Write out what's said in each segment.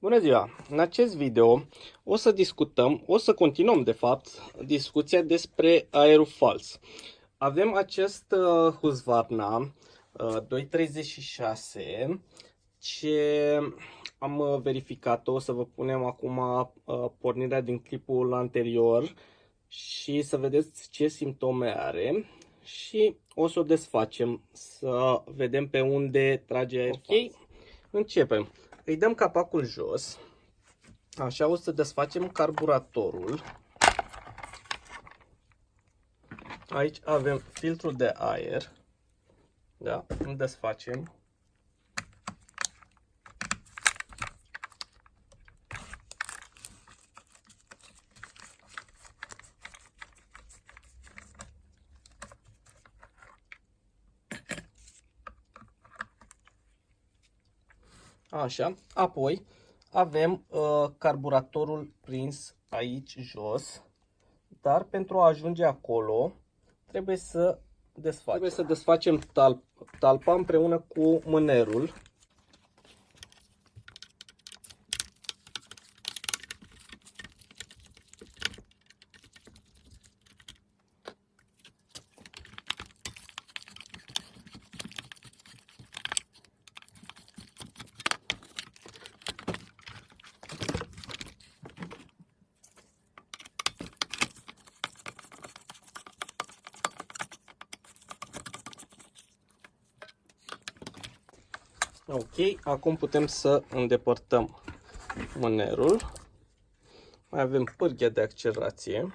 Bună ziua! În acest video o să discutăm, o să continuăm de fapt discuția despre aerul fals. Avem acest uh, Husqvarna uh, 236 ce am uh, verificat-o, o să vă punem acum uh, pornirea din clipul anterior și să vedeți ce simptome are și o să o desfacem să vedem pe unde trage aer. Ok, începem. Îi dăm capacul jos. Așa o să desfacem carburatorul. Aici avem filtrul de aer. Da, îl desfacem. Așa, apoi avem uh, carburatorul prins aici jos, dar pentru a ajunge acolo trebuie să desfacem. Trebuie să desfacem talp, talpa împreună cu mânerul. Ok, acum putem să îndepărtăm mânerul. Mai avem pârghia de accelerație.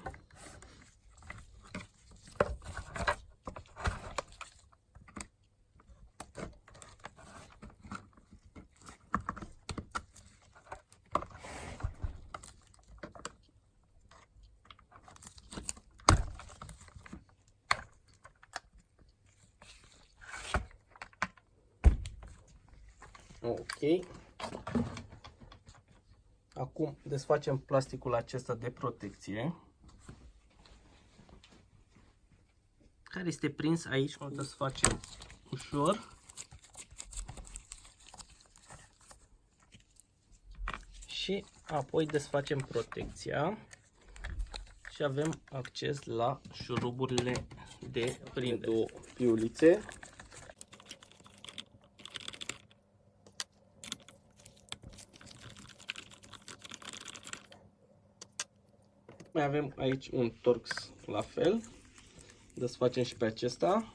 Ok. Acum desfacem plasticul acesta de protecție. Care este prins aici, o desfacem ușor. Și apoi desfacem protecția și avem acces la șuruburile de prindere. Două piulițe Mai avem aici un Torx la fel. Desfacem și pe acesta.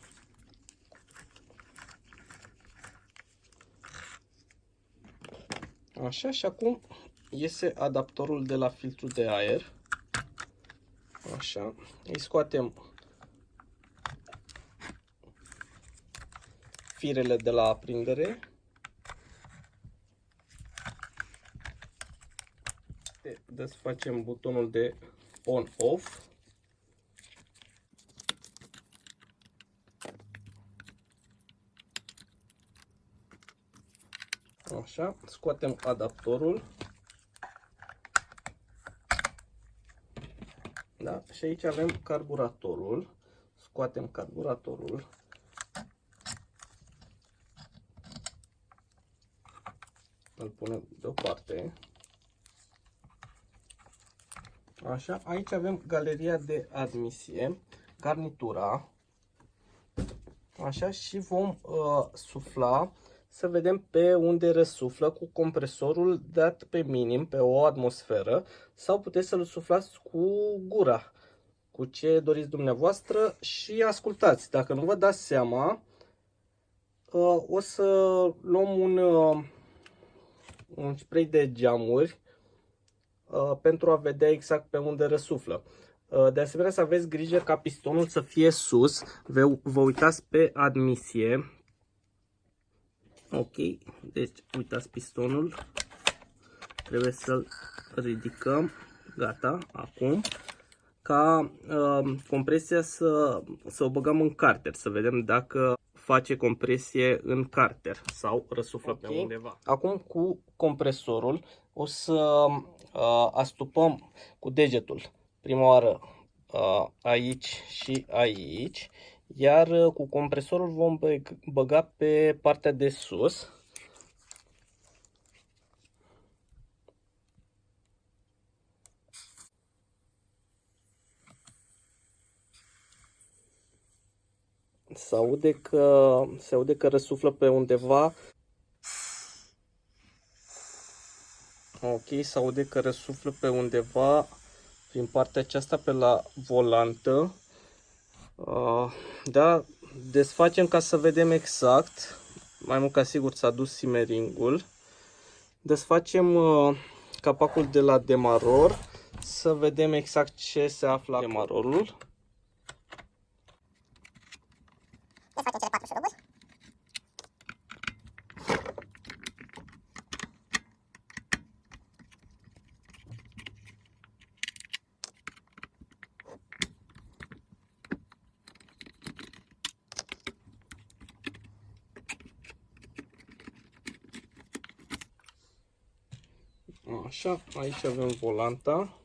Așa și acum iese adaptorul de la filtru de aer. Așa. Îi scoatem firele de la aprindere. Desfacem butonul de on-off. Așa, scoatem adaptorul. Da? Și aici avem carburatorul. Scoatem carburatorul. Îl punem deoparte. Așa, aici avem galeria de admisie, garnitura. Așa, și vom uh, sufla să vedem pe unde răsuflă cu compresorul dat pe minim, pe o atmosferă, sau puteți să-l suflați cu gura, cu ce doriți dumneavoastră și ascultați. Dacă nu vă dați seama, uh, o să luăm un, uh, un spray de geamuri Uh, pentru a vedea exact pe unde răsuflă. Uh, de asemenea să aveți grijă ca pistonul să fie sus, vă, vă uitați pe admisie. Ok, deci uitați pistonul, trebuie să-l ridicăm, gata, acum ca uh, compresia să, să o băgăm în carter, să vedem dacă face compresie în carter sau răsuflă okay. pe undeva. Acum cu compresorul o să Uh, astupăm cu degetul prima oară uh, aici și aici, iar uh, cu compresorul vom băga pe partea de sus. Se aude că, se aude că răsuflă pe undeva Ok, se aude că răsuflă pe undeva prin partea aceasta pe la volantă. Uh, da, desfacem ca să vedem exact. Mai mult ca sigur s-a dus simeringul. Desfacem uh, capacul de la demaror să vedem exact ce se află la demarorul. Așa, aici avem volanta.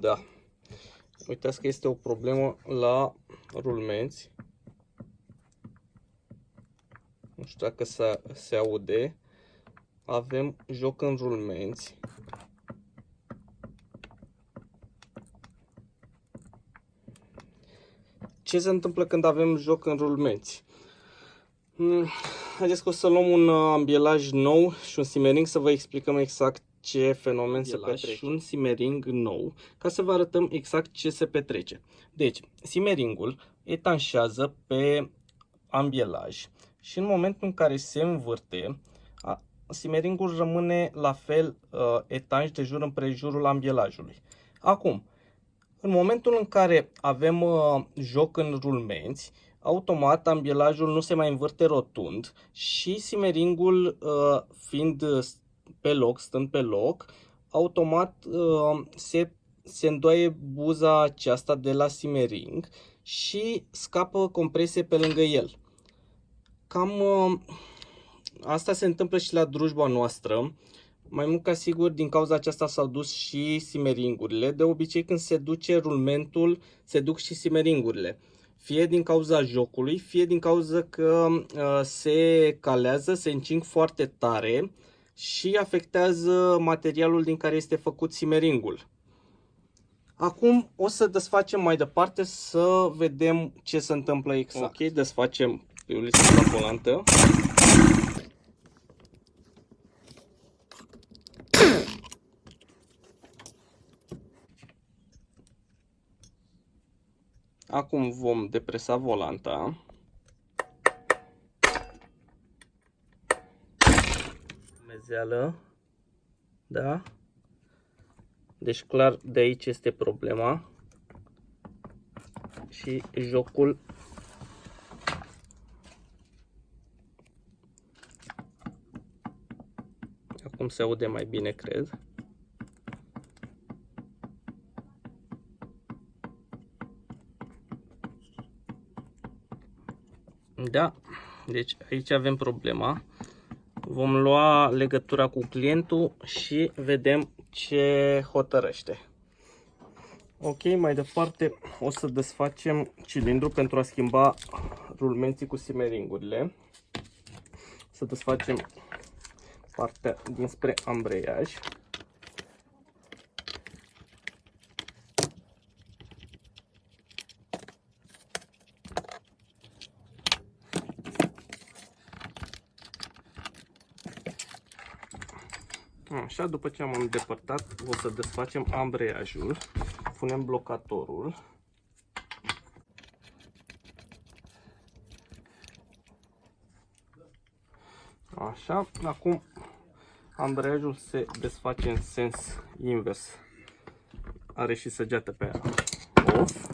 Da. Uitați că este o problemă la rulmenți. Nu știu dacă se, se aude. Avem joc în rulmenți. Ce se întâmplă când avem joc în rulmenți? Hmm, haideți că o să luăm un uh, ambielaj nou și un simmering să vă explicăm exact ce fenomen se petrece. Și un simmering nou ca să vă arătăm exact ce se petrece. Deci, simmeringul etanșează pe ambielaj și în momentul în care se învârte, simmeringul rămâne la fel uh, etanș de jur împrejurul ambielajului. Acum, în momentul în care avem uh, joc în rulmenți, automat ambielajul nu se mai învârte rotund și simeringul uh, fiind pe loc, stând pe loc, automat uh, se, se îndoaie buza aceasta de la simering și scapă compresie pe lângă el. Cam uh, asta se întâmplă și la drujba noastră. Mai mult ca sigur, din cauza aceasta s-au dus și simeringurile. De obicei, când se duce rulmentul, se duc și simeringurile. Fie din cauza jocului, fie din cauza că uh, se calează, se încing foarte tare și afectează materialul din care este făcut simeringul. Acum o să desfacem mai departe să vedem ce se întâmplă exact. Ok, desfacem piulița la volantă. Acum vom depresa volanta. Mezeală. Da? Deci clar de aici este problema. Și jocul Acum se aude mai bine, cred. Da, deci aici avem problema. Vom lua legătura cu clientul și vedem ce hotărăște. Ok, mai departe o să desfacem cilindru pentru a schimba rulmenții cu simeringurile. Să desfacem partea dinspre ambreiaj. Așa, după ce am îndepărtat, o să desfacem ambreiajul, punem blocatorul. Așa, acum ambreiajul se desface în sens invers. Are și săgeată pe off.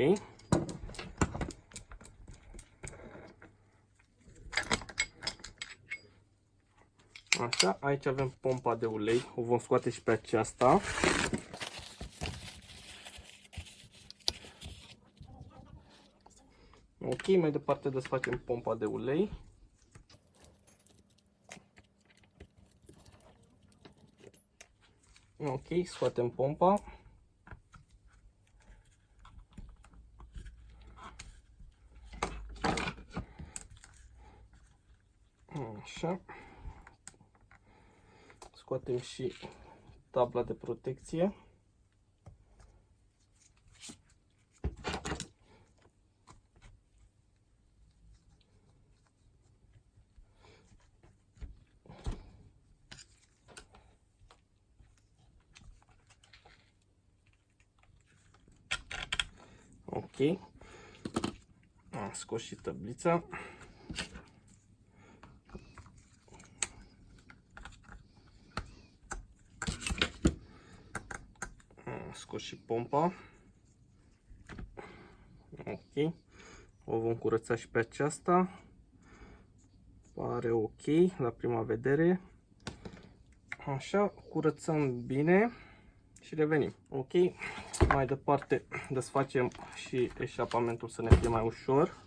Ok. Așa, aici avem pompa de ulei, o vom scoate și pe aceasta. Ok, mai departe desfacem pompa de ulei. Ok, scoatem pompa. Așa. Scoatem și tabla de protecție. Ok. Am scos și tablița. Am scos și pompa. Ok. O vom curăța și pe aceasta. Pare ok la prima vedere. Așa, curățăm bine și revenim. Ok, mai departe desfacem și eșapamentul să ne fie mai ușor.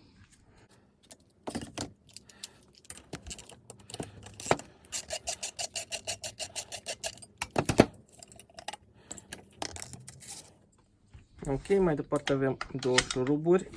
Ok, mai departe avem două șuruburi.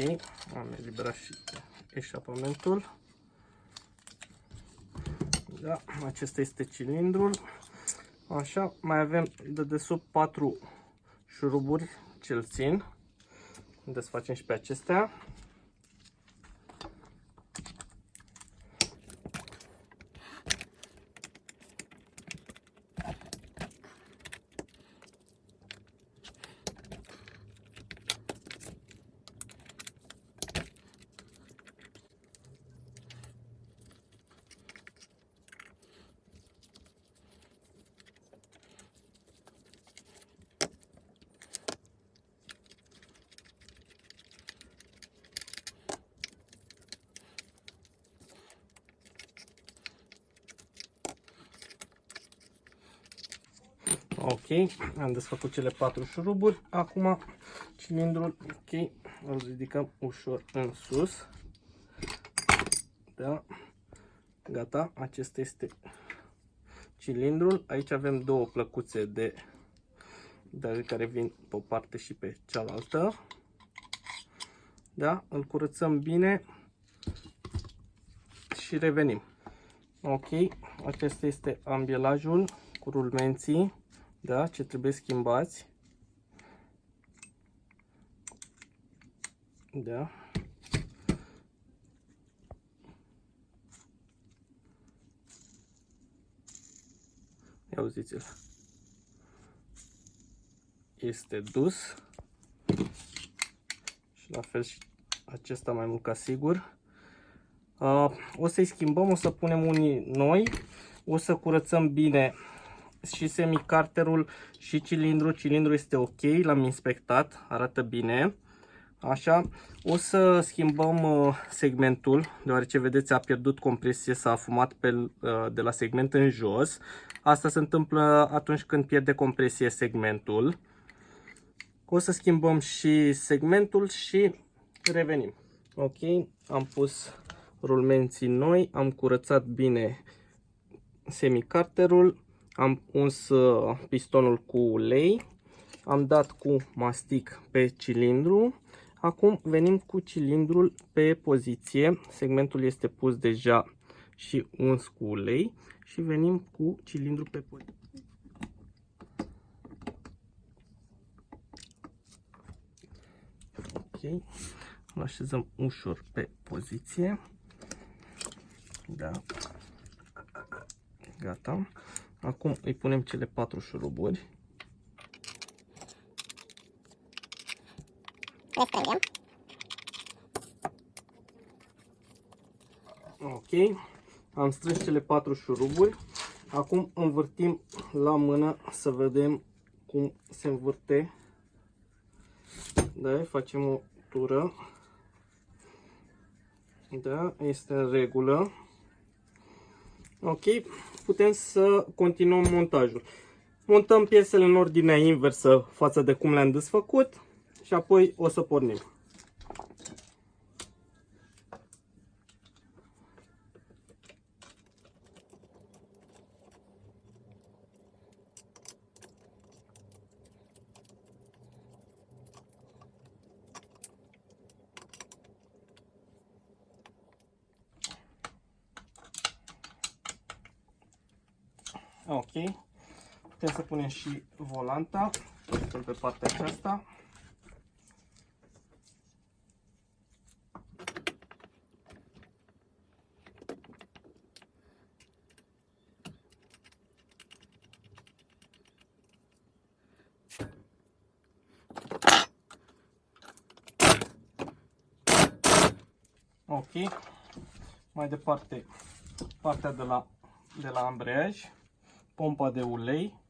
Ok, am eliberat și eșapamentul. Da, acesta este cilindrul. Așa, mai avem de desubt 4 șuruburi ce îl țin. Desfacem și pe acestea. Ok, am desfăcut cele patru șuruburi. Acum cilindrul, ok, îl ridicăm ușor în sus. Da, gata, acesta este cilindrul. Aici avem două plăcuțe de, de care vin pe o parte și pe cealaltă. Da, îl curățăm bine și revenim. Ok, acesta este ambielajul cu rulmenții da, ce trebuie schimbați. Da. Ia uziți-l. Este dus. Și la fel și acesta mai mult ca sigur. Uh, o să-i schimbăm, o să punem unii noi. O să curățăm bine și semicarterul și cilindrul. Cilindrul este ok, l-am inspectat, arată bine. Așa, o să schimbăm uh, segmentul, deoarece vedeți a pierdut compresie, s-a afumat pe, uh, de la segment în jos. Asta se întâmplă atunci când pierde compresie segmentul. O să schimbăm și segmentul și revenim. Ok, am pus rulmenții noi, am curățat bine semicarterul am uns uh, pistonul cu ulei, am dat cu mastic pe cilindru. Acum venim cu cilindrul pe poziție, segmentul este pus deja și uns cu ulei și venim cu cilindru pe poziție. Ok, îl așezăm ușor pe poziție. Da. Gata. Acum îi punem cele patru șuruburi. Le strângem. Ok. Am strâns cele patru șuruburi. Acum învârtim la mână să vedem cum se învârte. Da, facem o tură. Da, este în regulă. Ok, putem să continuăm montajul. Montăm piesele în ordinea inversă față de cum le-am desfăcut și apoi o să pornim. Ok. Putem să punem și volanta. Punem pe partea aceasta. Ok. Mai departe, partea de la, de la ambreiaj pompa de ulei.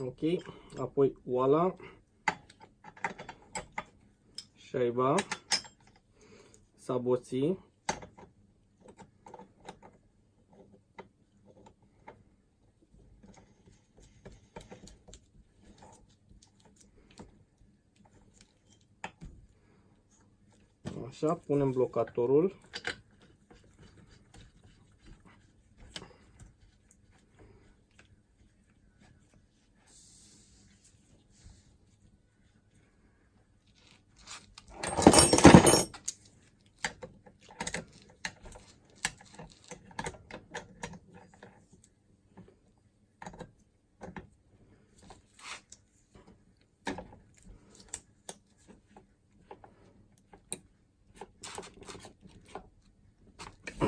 Ok, apoi oala, șaiba, saboții, Așa, punem blocatorul.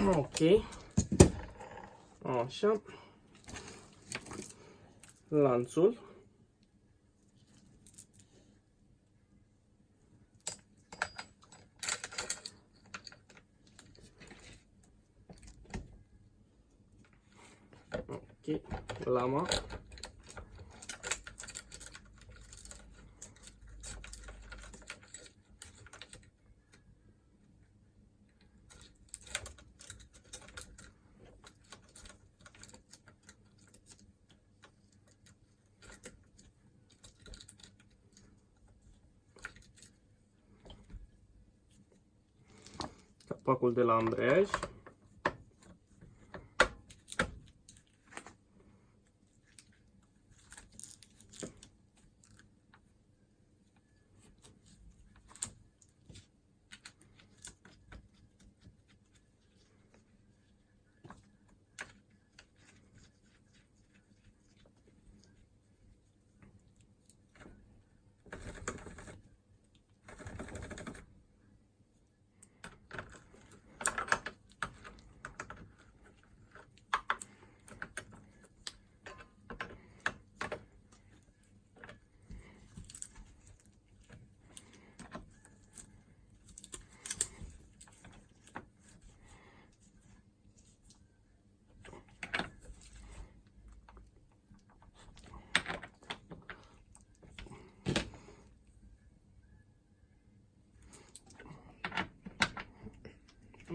Ok. Așa. Lanțul. Ok. Lama. Capacul de la ambreiaj.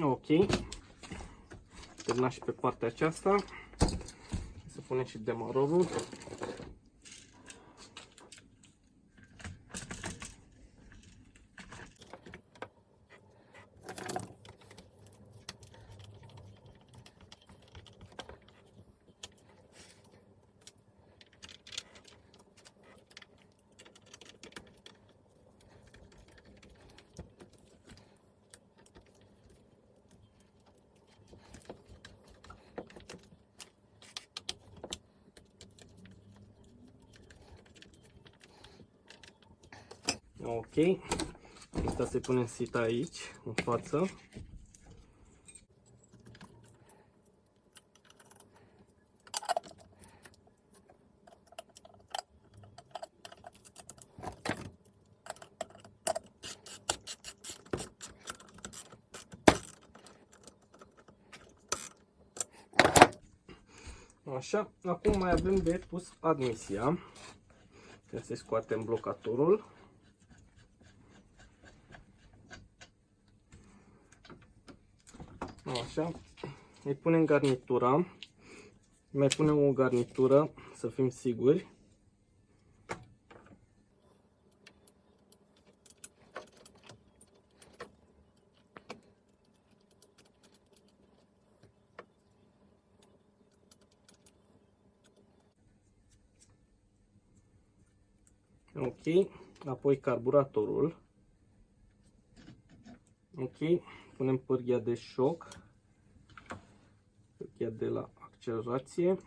Ok. Terminat și pe partea aceasta. Să punem și demarorul. Ok. Asta se pune sita aici, în față. Așa, acum mai avem de pus admisia. Trebuie să scoatem blocatorul. Așa, îi punem garnitura. Mai punem o garnitură, să fim siguri. Ok, apoi carburatorul. Ok, punem pârghia de șoc, pârghia de la accelerație.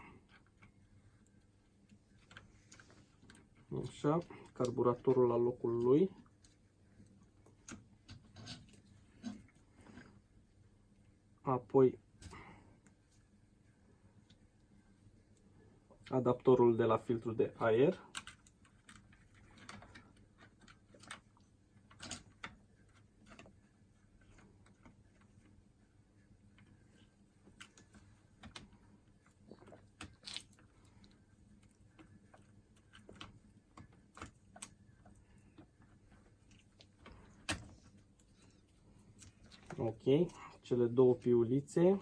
Așa, carburatorul la locul lui. Apoi adaptorul de la filtru de aer. Ok, cele două piulițe.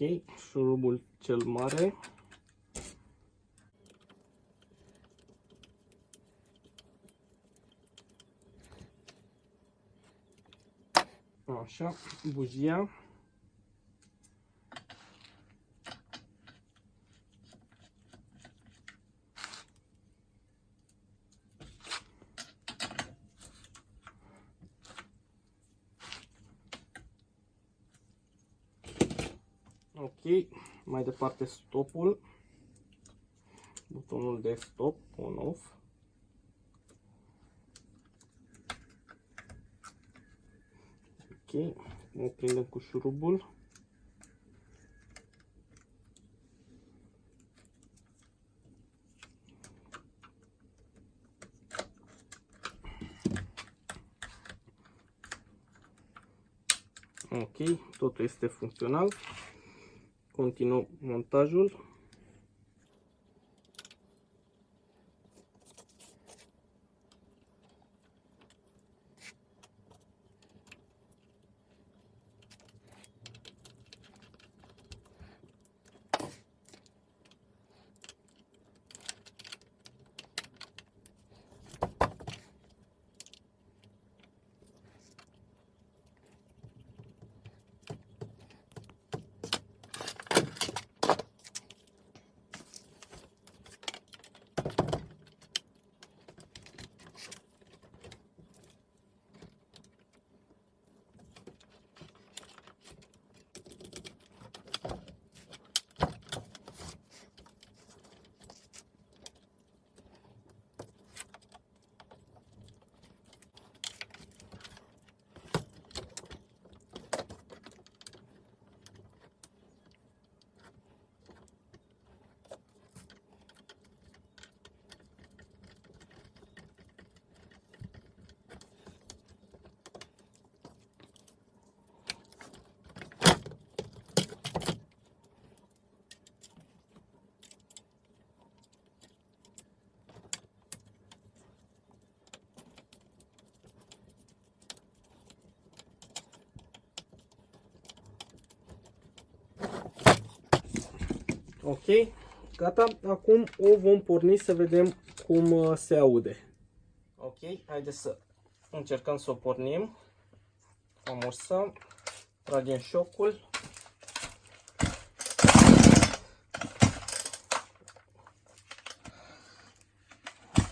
Ok, șurubul cel mare. Așa, bujia. Ok, mai departe stopul, butonul de stop, on-off. Ok, o prindem cu șurubul. Ok, totul este funcțional. Continuăm montajul. Ok, gata. Acum o vom porni să vedem cum uh, se aude. Ok, haideți să încercăm să o pornim. Amorsăm. Tragem șocul.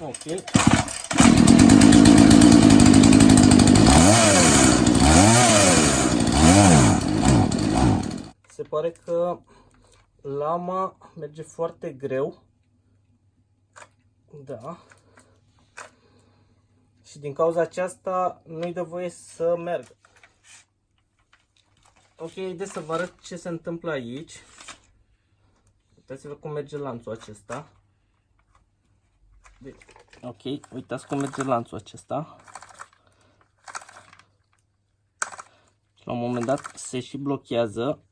Ok. Se pare că lama merge foarte greu. Da. Și din cauza aceasta nu-i dă voie să meargă. Ok, haideți să vă arăt ce se întâmplă aici. Uitați-vă cum merge lanțul acesta. Deci, ok, uitați cum merge lanțul acesta. Și la un moment dat se și blochează.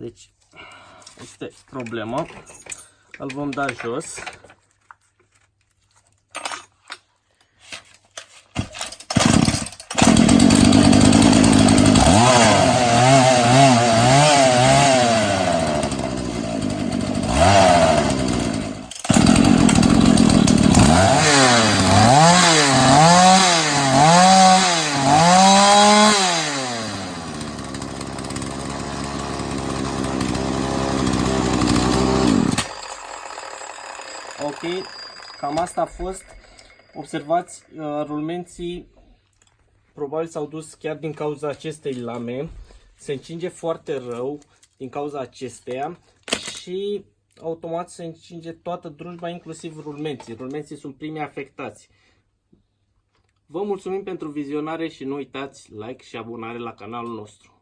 Deci, este problema. Îl vom da jos. Ok, cam asta a fost. Observați, uh, rulmenții probabil s-au dus chiar din cauza acestei lame. Se încinge foarte rău din cauza acesteia și automat se încinge toată drujba, inclusiv rulmenții. Rulmenții sunt primii afectați. Vă mulțumim pentru vizionare și nu uitați like și abonare la canalul nostru.